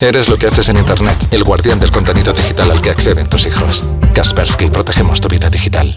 Eres lo que haces en Internet, el guardián del contenido digital al que acceden tus hijos. Kaspersky, protegemos tu vida digital.